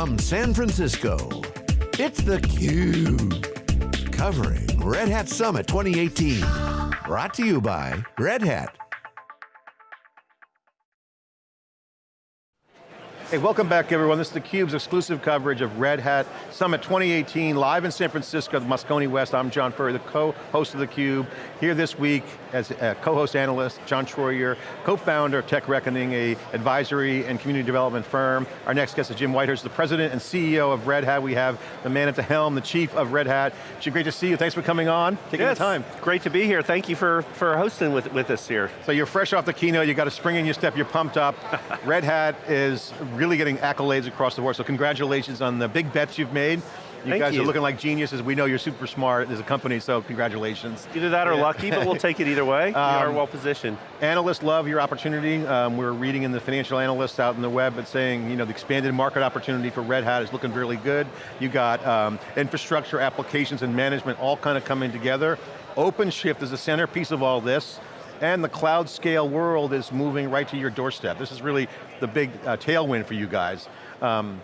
from San Francisco, it's theCUBE. Covering Red Hat Summit 2018. Brought to you by Red Hat. Hey, welcome back everyone. This is theCUBE's exclusive coverage of Red Hat Summit 2018, live in San Francisco, the Moscone West. I'm John Furrier, the co-host of theCUBE. Here this week as a co-host analyst, John Troyer, co-founder of Tech Reckoning, a advisory and community development firm. Our next guest is Jim Whitehurst, the president and CEO of Red Hat. We have the man at the helm, the chief of Red Hat. Jim, great to see you. Thanks for coming on, taking yes, the time. Great to be here. Thank you for, for hosting with, with us here. So you're fresh off the keynote, you got a spring in your step, you're pumped up. Red Hat is really getting accolades across the board, so congratulations on the big bets you've made. You Thank guys you. are looking like geniuses. We know you're super smart as a company, so congratulations. Either that or lucky, but we'll take it either way. we are Um, well positioned. Analysts love your opportunity. Um, we're reading in the financial analysts out in the web, but saying, you know, the expanded market opportunity for Red Hat is looking really good. You got um, infrastructure, applications, and management all kind of coming together. OpenShift is the centerpiece of all this. And the cloud scale world is moving right to your doorstep. This is really the big uh, tailwind for you guys. Um,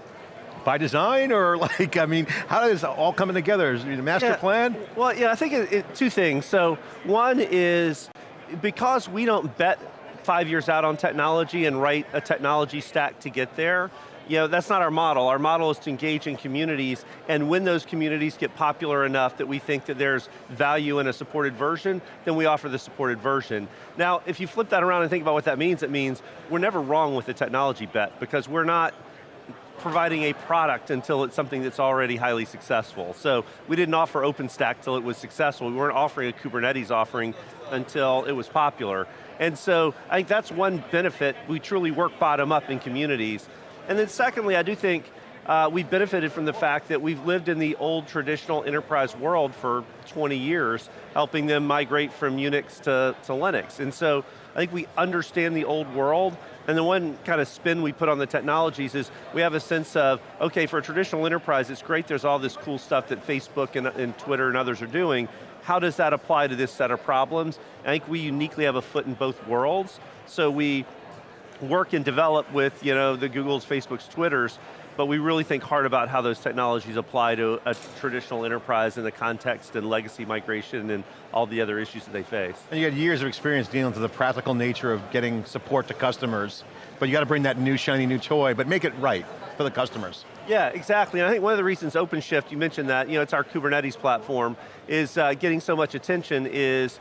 by design or like, I mean, how does it all coming together? Is it a master Yeah. plan? Well, yeah, I think it, it, two things. So one is, because we don't bet five years out on technology and write a technology stack to get there, you know, that's not our model. Our model is to engage in communities, and when those communities get popular enough that we think that there's value in a supported version, then we offer the supported version. Now, if you flip that around and think about what that means, it means we're never wrong with the technology bet, because we're not providing a product until it's something that's already highly successful. So we didn't offer OpenStack till it was successful. We weren't offering a Kubernetes offering until it was popular. And so I think that's one benefit. We truly work bottom up in communities. And then secondly, I do think uh, we've benefited from the fact that we've lived in the old traditional enterprise world for 20 years, helping them migrate from Unix to, to Linux. And so I think we understand the old world, and the one kind of spin we put on the technologies is we have a sense of, okay, for a traditional enterprise, it's great there's all this cool stuff that Facebook and, and Twitter and others are doing. How does that apply to this set of problems? I think we uniquely have a foot in both worlds, so we work and develop with you know, the Googles, Facebooks, Twitters, but we really think hard about how those technologies apply to a traditional enterprise in the context and legacy migration and all the other issues that they face. And you got years of experience dealing with the practical nature of getting support to customers, but you got to bring that new shiny new toy, but make it right for the customers. Yeah, exactly. And I think one of the reasons OpenShift, you mentioned that, you know, it's our Kubernetes platform, is uh, getting so much attention is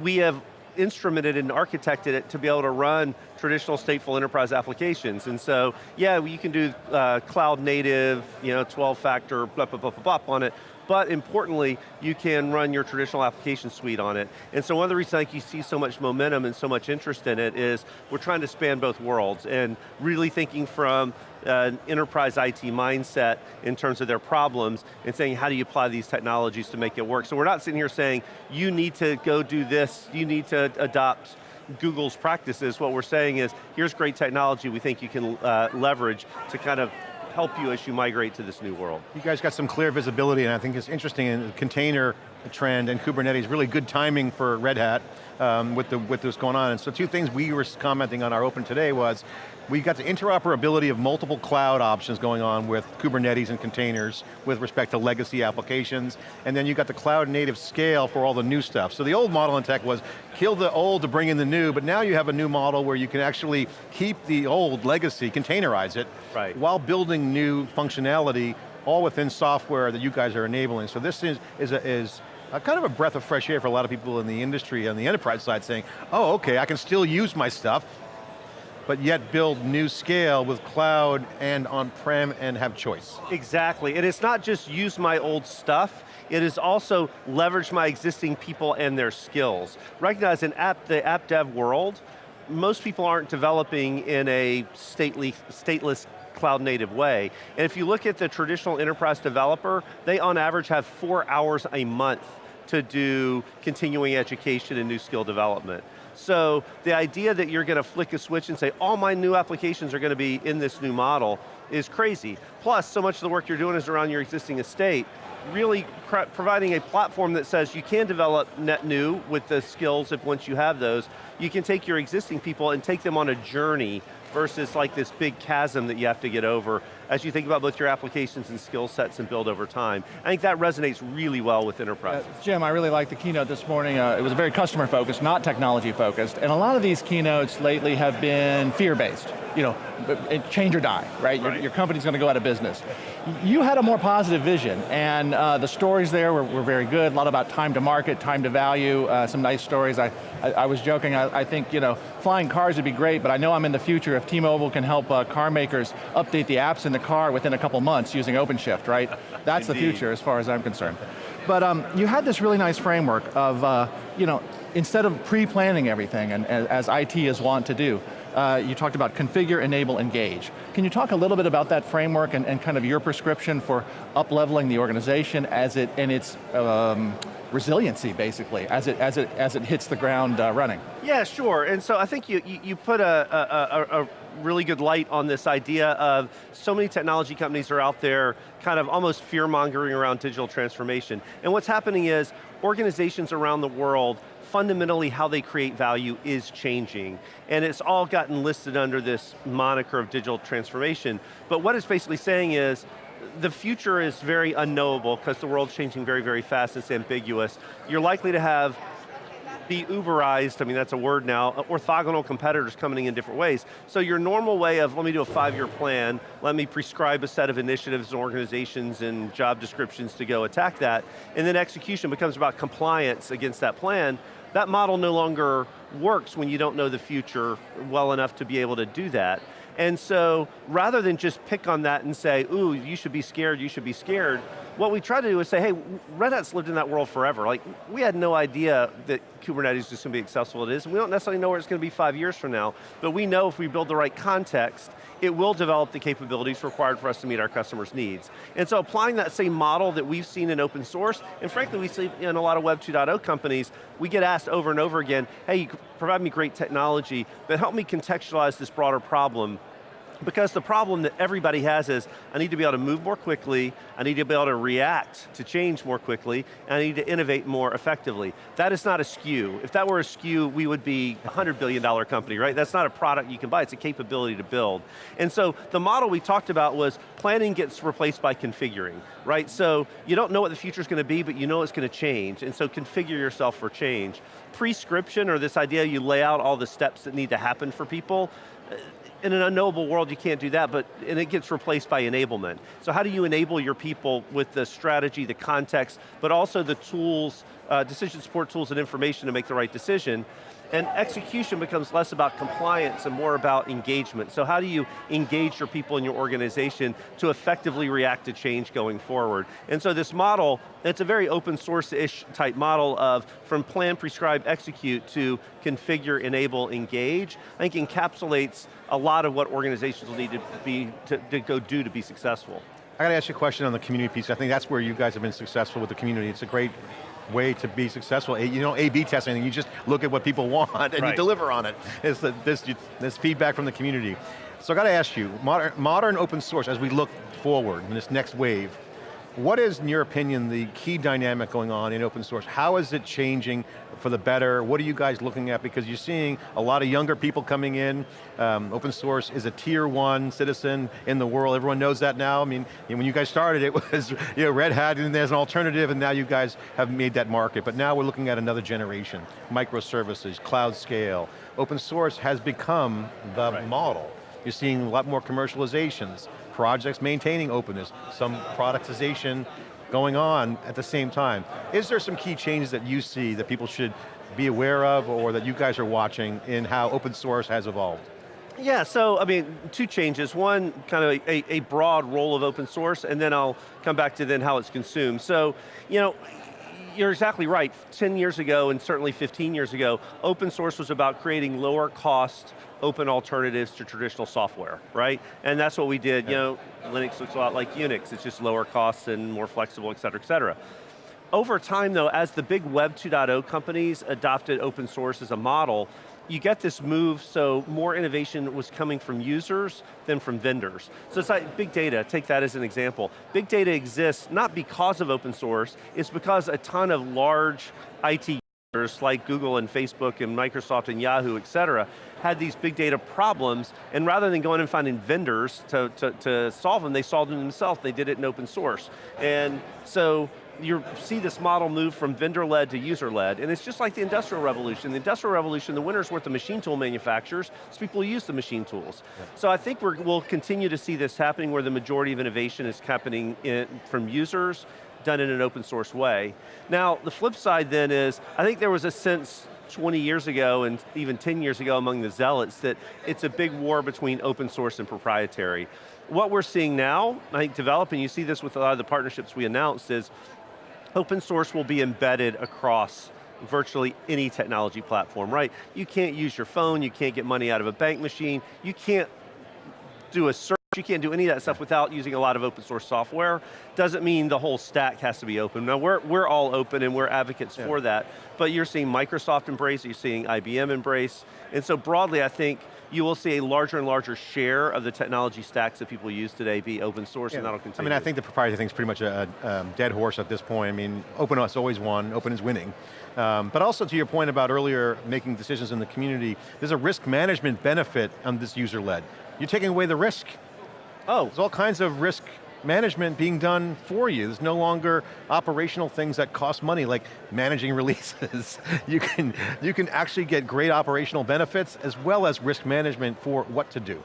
we have instrumented and architected it to be able to run traditional stateful enterprise applications. And so, yeah, you can do uh, cloud native, you know, 12 factor, blah, blah, blah, blah, blah on it, but importantly, you can run your traditional application suite on it. And so one of the reasons I think you see so much momentum and so much interest in it is we're trying to span both worlds and really thinking from an enterprise IT mindset in terms of their problems and saying how do you apply these technologies to make it work. So we're not sitting here saying you need to go do this, you need to adopt Google's practices. What we're saying is here's great technology we think you can uh, leverage to kind of help you as you migrate to this new world. You guys got some clear visibility and I think it's interesting in container trend and Kubernetes, really good timing for Red Hat um, with, the, with this going on. And so two things we were commenting on our open today was, we got the interoperability of multiple cloud options going on with Kubernetes and containers with respect to legacy applications, and then you got the cloud native scale for all the new stuff. So the old model in tech was kill the old to bring in the new, but now you have a new model where you can actually keep the old legacy, containerize it, Right. while building new functionality all within software that you guys are enabling. So this is, is, a, is a kind of a breath of fresh air for a lot of people in the industry on the enterprise side saying, oh, okay, I can still use my stuff, but yet build new scale with cloud and on-prem and have choice. Exactly, and it's not just use my old stuff, it is also leverage my existing people and their skills. Recognize in app, the app dev world, most people aren't developing in a stately, stateless cloud native way. And if you look at the traditional enterprise developer, they on average have four hours a month to do continuing education and new skill development. So the idea that you're going to flick a switch and say, all my new applications are going to be in this new model is crazy. Plus, so much of the work you're doing is around your existing estate, really providing a platform that says you can develop net new with the skills if once you have those, you can take your existing people and take them on a journey versus like this big chasm that you have to get over as you think about both your applications and skill sets and build over time. I think that resonates really well with enterprises. Uh, Jim, I really liked the keynote this morning. Uh, it was very customer focused, not technology focused. And a lot of these keynotes lately have been fear-based. You know, change or die, right? Your, Right. your company's going to go out of business. You had a more positive vision, and uh, the stories there were, were very good. A lot about time to market, time to value, uh, some nice stories. I, I, I was joking, I, I think, you know, flying cars would be great, but I know I'm in the future if T-Mobile can help uh, car makers update the apps in the car within a couple months using OpenShift, right? That's the future as far as I'm concerned. But um, you had this really nice framework of, uh, you know, instead of pre-planning everything, and as, as IT is wont to do, uh, you talked about configure, enable, engage. Can you talk a little bit about that framework and, and kind of your prescription for up-leveling the organization as it, and its um, resiliency, basically, as it, as it, as it hits the ground uh, running? Yeah, sure. And so I think you, you, you put a, a, a, a really good light on this idea of so many technology companies are out there kind of almost fear-mongering around digital transformation. And what's happening is organizations around the world fundamentally how they create value is changing. And it's all gotten listed under this moniker of digital transformation. But what it's basically saying is, the future is very unknowable because the world's changing very, very fast, it's ambiguous. You're likely to have be Uberized, I mean that's a word now, uh, orthogonal competitors coming in different ways. So your normal way of, let me do a five-year plan, let me prescribe a set of initiatives and organizations and job descriptions to go attack that, and then execution becomes about compliance against that plan, that model no longer works when you don't know the future well enough to be able to do that. And so, rather than just pick on that and say, ooh, you should be scared, you should be scared, what we try to do is say, hey, Red Hat's lived in that world forever. Like, we had no idea that Kubernetes was going to be accessible it is, and we don't necessarily know where it's going to be five years from now, but we know if we build the right context, it will develop the capabilities required for us to meet our customers' needs. And so applying that same model that we've seen in open source, and frankly we see in a lot of Web 2.0 companies, we get asked over and over again, hey, you provide me great technology, but help me contextualize this broader problem because the problem that everybody has is, I need to be able to move more quickly, I need to be able to react to change more quickly, and I need to innovate more effectively. That is not a SKU. If that were a SKU, we would be a $100 billion company, right? That's not a product you can buy, it's a capability to build. And so the model we talked about was planning gets replaced by configuring, right? So you don't know what the future's going to be, but you know it's going to change, and so configure yourself for change. Prescription, or this idea you lay out all the steps that need to happen for people, in an unknowable world, you can't do that, but and it gets replaced by enablement. So how do you enable your people with the strategy, the context, but also the tools, uh, decision support tools and information to make the right decision? And execution becomes less about compliance and more about engagement. So how do you engage your people in your organization to effectively react to change going forward? And so this model, it's a very open source-ish type model of from plan, prescribe, execute to configure, enable, engage, I think encapsulates a lot of what organizations will need to be, to, to go do to be successful. I got to ask you a question on the community piece. I think that's where you guys have been successful with the community. It's a great way to be successful. You don't A-B test anything, you just look at what people want and you deliver on it. It's the, this, this feedback from the community. So I got to ask you, modern, modern open source, as we look forward in this next wave, what is, in your opinion, the key dynamic going on in open source? How is it changing for the better? What are you guys looking at? Because you're seeing a lot of younger people coming in. Um, open source is a tier one citizen in the world. Everyone knows that now. I mean, when you guys started, it was you know, Red Hat, and there's an alternative, and now you guys have made that market. But now we're looking at another generation. Microservices, cloud scale. Open source has become the Right. model. You're seeing a lot more commercializations, projects maintaining openness, some productization going on at the same time. Is there some key changes that you see that people should be aware of or that you guys are watching in how open source has evolved? Yeah, so I mean, two changes. One, kind of a, a broad role of open source, and then I'll come back to then how it's consumed. So, you know, you're exactly right. 10 years ago, and certainly 15 years ago, open source was about creating lower cost, open alternatives to traditional software, right? And that's what we did. You know, Linux looks a lot like Unix. It's just lower cost and more flexible, et cetera, et cetera. Over time though, as the big Web 2.0 companies adopted open source as a model, you get this move, so more innovation was coming from users than from vendors. So it's like big data, take that as an example. Big data exists not because of open source, it's because a ton of large IT users like Google and Facebook and Microsoft and Yahoo, et cetera, had these big data problems, and rather than going and finding vendors to, to, to solve them, they solved them themselves, they did it in open source. And so, you see this model move from vendor-led to user-led, and it's just like the industrial revolution. The industrial revolution, the winners weren't the machine tool manufacturers, so people who use the machine tools. So I think we will continue to see this happening where the majority of innovation is happening in, from users, done in an open source way. Now, the flip side then is, I think there was a sense 20 years ago and even 10 years ago among the zealots that it's a big war between open source and proprietary. What we're seeing now, I think developing, you see this with a lot of the partnerships we announced, is open source will be embedded across virtually any technology platform, right? You can't use your phone, you can't get money out of a bank machine, you can't do a search, you can't do any of that stuff without using a lot of open source software. Doesn't mean the whole stack has to be open. Now we're, we're all open and we're advocates yeah. for that, but you're seeing Microsoft embrace, you're seeing IBM embrace, and so broadly I think you will see a larger and larger share of the technology stacks that people use today be open source yeah. and that'll continue. I mean, I think the proprietary thing is pretty much a, a um, dead horse at this point. I mean, open has always won, open is winning. Um, but also to your point about earlier making decisions in the community, there's a risk management benefit on this user-led. You're taking away the risk. Oh. There's all kinds of risk management being done for you. There's no longer operational things that cost money, like managing releases. you, can, you can actually get great operational benefits as well as risk management for what to do.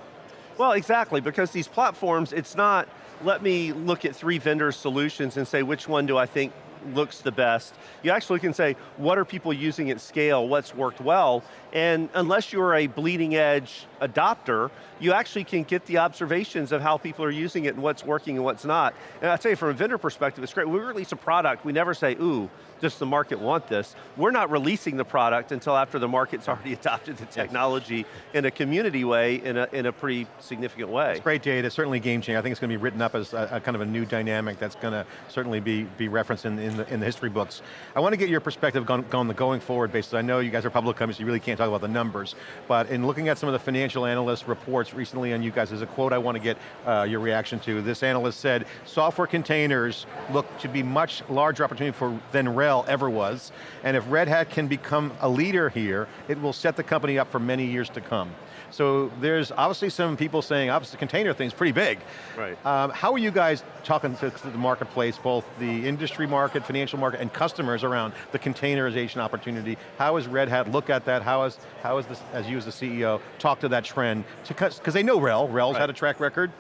Well, exactly, because these platforms, it's not, let me look at three vendor solutions and say, which one do I think looks the best. You actually can say, what are people using at scale, what's worked well, and unless you're a bleeding edge adopter, you actually can get the observations of how people are using it and what's working and what's not. And I tell you, from a vendor perspective, it's great. We release a product, we never say, ooh, does the market want this? We're not releasing the product until after the market's already adopted the technology in a community way, in a, in a pretty significant way. It's great data, certainly game changing. I think it's going to be written up as a, a kind of a new dynamic that's going to certainly be, be referenced in, in, the, in the history books. I want to get your perspective on, on the going forward basis. I know you guys are public companies, so you really can't talk about the numbers, but in looking at some of the financial analyst reports recently on you guys, there's a quote I want to get uh, your reaction to. This analyst said, software containers look to be much larger opportunity for than RHEL ever was, and if Red Hat can become a leader here, it will set the company up for many years to come. So there's obviously some people saying, obviously the container thing's pretty big. Right. Um, how are you guys talking to, the marketplace, both the industry market, financial market, and customers around the containerization opportunity? How is Red Hat look at that? How is, how is this, as you as the CEO, talk to that trend? Because they know RHEL, RHEL's right. had a track record,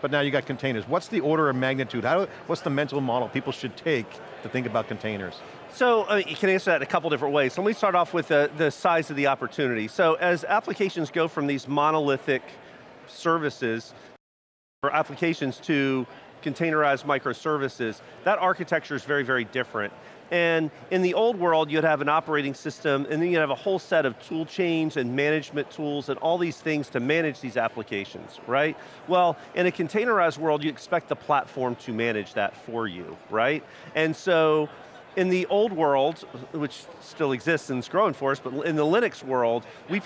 but now you got containers. What's the order of magnitude? How, what's the mental model people should take to think about containers? So uh, you can answer that in a couple different ways. So let me start off with the, the size of the opportunity. So as applications go from these monolithic services or applications to containerized microservices, that architecture is very, very different. And in the old world, you'd have an operating system, and then you'd have a whole set of tool chains and management tools and all these things to manage these applications, right? Well, in a containerized world, you expect the platform to manage that for you, right? And so, in the old world, which still exists and is growing for us, but in the Linux world, we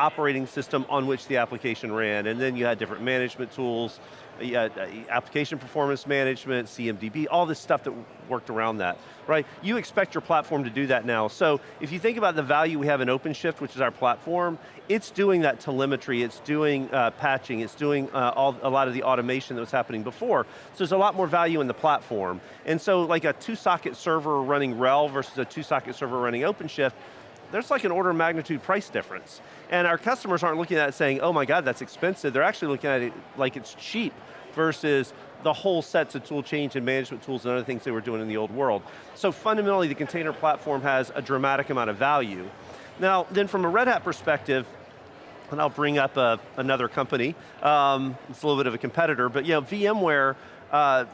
operating system on which the application ran, and then you had different management tools, uh, application performance management, CMDB, all this stuff that worked around that, right? You expect your platform to do that now. So if you think about the value we have in OpenShift, which is our platform, it's doing that telemetry, it's doing uh, patching, it's doing uh, all, a lot of the automation that was happening before. So there's a lot more value in the platform. And so like a two socket server running RHEL versus a two socket server running OpenShift, there's like an order of magnitude price difference. And our customers aren't looking at it saying, oh my God, that's expensive. They're actually looking at it like it's cheap versus the whole sets of tool chains and management tools and other things they were doing in the old world. So fundamentally, the container platform has a dramatic amount of value. Now, then from a Red Hat perspective, and I'll bring up a, uh, another company, um, it's a little bit of a competitor, but you know, VMware uh,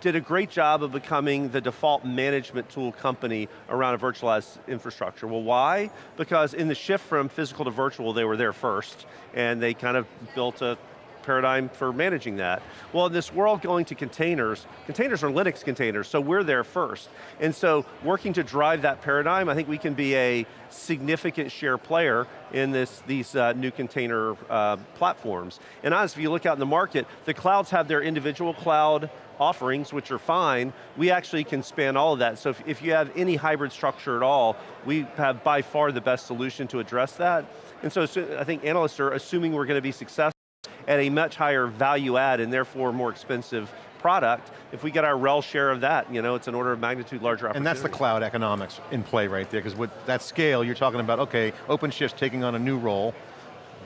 did a great job of becoming the default management tool company around a virtualized infrastructure. Well, why? Because in the shift from physical to virtual, they were there first, and they kind of built a paradigm for managing that. Well, in this world going to containers, containers are Linux containers, so we're there first. And so working to drive that paradigm, I think we can be a significant share player in this, these uh, new container uh, platforms. And honestly, if you look out in the market, the clouds have their individual cloud offerings, which are fine, we actually can span all of that. So if, if you have any hybrid structure at all, we have by far the best solution to address that. And so I think analysts are assuming we're going to be successful at a much higher value add and therefore more expensive product, if we get our RHEL share of that, you know, it's an order of magnitude larger opportunity. And that's the cloud economics in play right there, because with that scale, you're talking about, okay, OpenShift's taking on a new role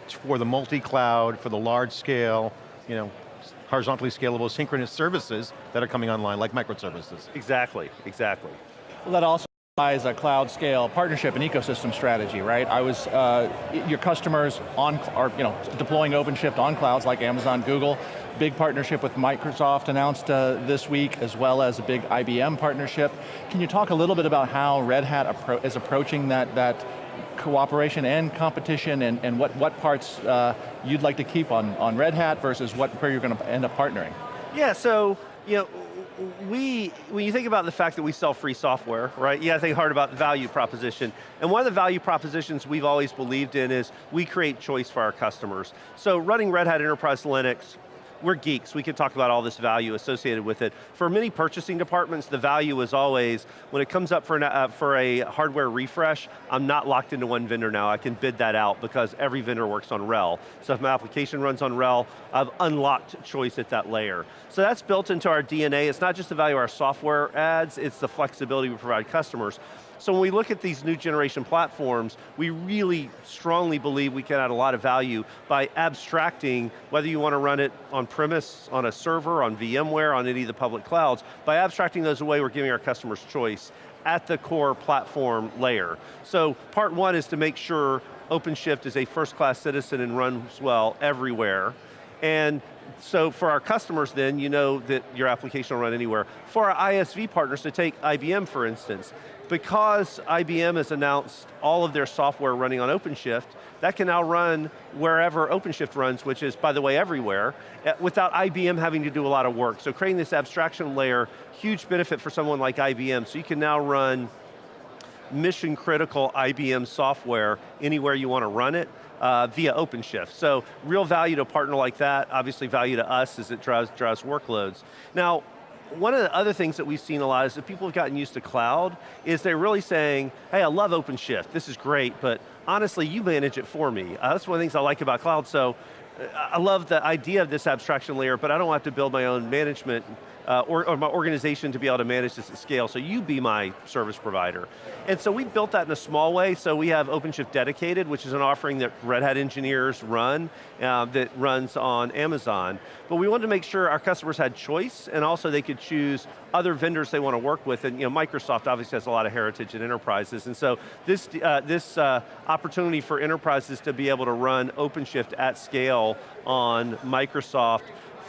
for the multi-cloud, for the large scale, you know, horizontally scalable synchronous services that are coming online, like microservices. Exactly, exactly. Well, that also is a cloud scale partnership and ecosystem strategy, right? I was, uh, your customers on, are, you know, deploying OpenShift on clouds like Amazon, Google, big partnership with Microsoft announced uh, this week, as well as a big IBM partnership. Can you talk a little bit about how Red Hat appro is approaching that, that cooperation and competition and, and what, what parts uh, you'd like to keep on, on Red Hat versus what, where you're going to end up partnering? Yeah, so, you know, we, when you think about the fact that we sell free software, right, you got to think hard about the value proposition. And one of the value propositions we've always believed in is we create choice for our customers. So running Red Hat Enterprise Linux, we're geeks, we can talk about all this value associated with it. For many purchasing departments, the value is always, when it comes up for, an, uh, for a hardware refresh, I'm not locked into one vendor now, I can bid that out because every vendor works on RHEL. So if my application runs on RHEL, I've unlocked choice at that layer. So that's built into our DNA, it's not just the value our software adds, it's the flexibility we provide customers. So when we look at these new generation platforms, we really strongly believe we can add a lot of value by abstracting, whether you want to run it on premise, on a server, on VMware, on any of the public clouds, by abstracting those away, we're giving our customers choice at the core platform layer. So part one is to make sure OpenShift is a first-class citizen and runs well everywhere. And so for our customers then, you know that your application will run anywhere. For our ISV partners, to take IBM for instance, because IBM has announced all of their software running on OpenShift, that can now run wherever OpenShift runs, which is, by the way, everywhere, eh, without IBM having to do a lot of work. So creating this abstraction layer, huge benefit for someone like IBM. So you can now run mission critical IBM software anywhere you want to run it, uh, via OpenShift. So real value to a partner like that, obviously value to us as it drives, drives workloads. Now, one of the other things that we've seen a lot is that people have gotten used to cloud, is they're really saying, hey, I love OpenShift, this is great, but honestly, you manage it for me. Uh, that's one of the things I like about cloud, so I love the idea of this abstraction layer, but I don't have to build my own management uh, or, or, my organization to be able to manage this at scale, so you be my service provider. And so we built that in a small way, so we have OpenShift Dedicated, which is an offering that Red Hat engineers run, uh, that runs on Amazon. But we wanted to make sure our customers had choice, and also they could choose other vendors they want to work with, and you know, Microsoft obviously has a lot of heritage in enterprises, and so this, uh, this uh, opportunity for enterprises to be able to run OpenShift at scale on Microsoft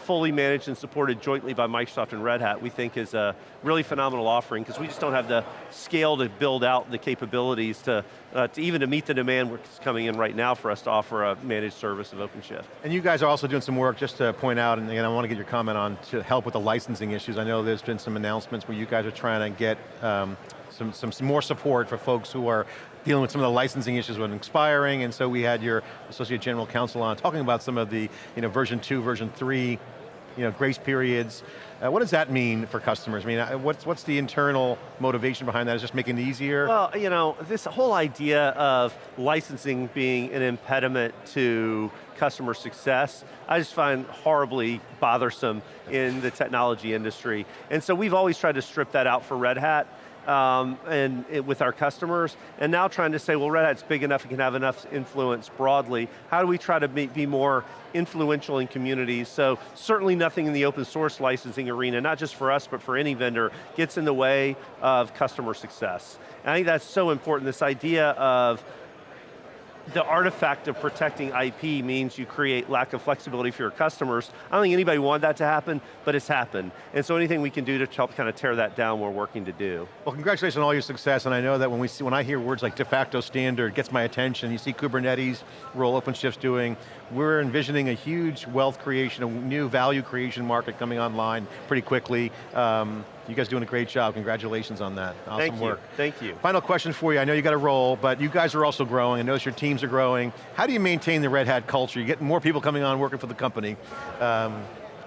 fully managed and supported jointly by Microsoft and Red Hat, we think is a really phenomenal offering because we just don't have the scale to build out the capabilities to, uh, to even to meet the demand that's coming in right now for us to offer a managed service of OpenShift. And you guys are also doing some work just to point out, and again, I want to get your comment on to help with the licensing issues. I know there's been some announcements where you guys are trying to get um, some, some more support for folks who are dealing with some of the licensing issues when expiring, and so we had your Associate General Counsel on talking about some of the you know, version two, version three you know, grace periods. Uh, what does that mean for customers? I mean, uh, what's, what's the internal motivation behind that? Is just making it easier? Well, you know, this whole idea of licensing being an impediment to customer success, I just find horribly bothersome in the technology industry. And so we've always tried to strip that out for Red Hat um, and it, with our customers, and now trying to say, well, Red Hat's big enough, it can have enough influence broadly. How do we try to be, be more influential in communities? So certainly nothing in the open source licensing arena, not just for us, but for any vendor, gets in the way of customer success. And I think that's so important, this idea of the artifact of protecting IP means you create lack of flexibility for your customers. I don't think anybody wanted that to happen, but it's happened. And so anything we can do to help kind of tear that down, we're working to do. Well, congratulations on all your success, and I know that when we see, when I hear words like de facto standard, gets my attention. You see Kubernetes, role OpenShift's doing. We're envisioning a huge wealth creation, a new value creation market coming online pretty quickly. Um, you guys doing a great job, congratulations on that. Awesome Thank you. work. Thank you. Final question for you, I know you got a role, but you guys are also growing, I notice your teams are growing. How do you maintain the Red Hat culture? You get more people coming on working for the company. Um,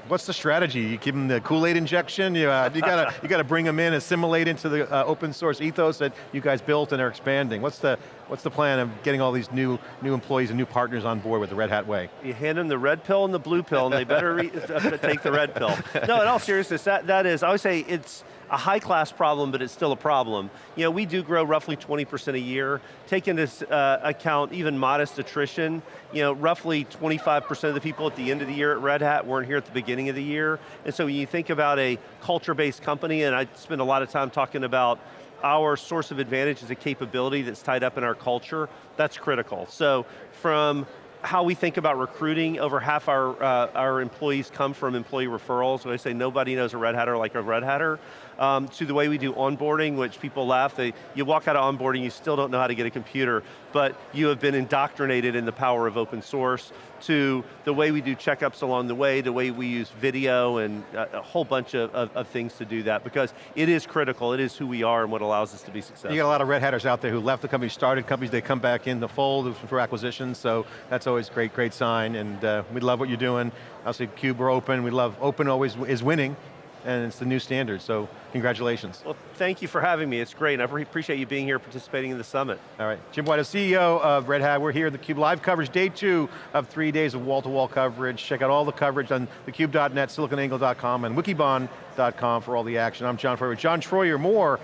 What's the strategy? You give them the Kool-Aid injection? You, uh, you got you to bring them in, assimilate into the uh, open source ethos that you guys built and are expanding. What's the what's the plan of getting all these new new employees and new partners on board with the Red Hat way? You hand them the red pill and the blue pill, and they better take the red pill. No, in all seriousness, that, that is, I would say it's a high class problem, but it's still a problem. You know, we do grow roughly 20% a year. Take into uh, account even modest attrition, you know, roughly 25% of the people at the end of the year at Red Hat weren't here at the beginning of the year. And so when you think about a culture-based company, and I spend a lot of time talking about our source of advantage is a capability that's tied up in our culture, that's critical. So from how we think about recruiting, over half our, uh, our employees come from employee referrals. When I say nobody knows a Red Hatter like a Red Hatter, um, to the way we do onboarding, which people laugh, they, you walk out of onboarding, you still don't know how to get a computer, but you have been indoctrinated in the power of open source, to the way we do checkups along the way, the way we use video and a, a whole bunch of, of, of, things to do that, because it is critical, it is who we are and what allows us to be successful. You got a lot of Red Hatters out there who left the company, started companies, they come back in the fold for acquisitions, so that's always great, great sign, and uh, we love what you're doing. Obviously, Cube, we're open, we love, open always is winning, and it's the new standard, so congratulations. Well, thank you for having me, it's great, and I appreciate you being here participating in the summit. All right, Jim White, CEO of Red Hat, we're here at theCUBE live coverage, day two of three days of wall-to-wall -wall coverage. Check out all the coverage on thecube.net, siliconangle.com, and wikibon.com for all the action. I'm John Furrier, John Troyer, more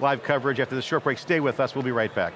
live coverage after this short break. Stay with us, we'll be right back.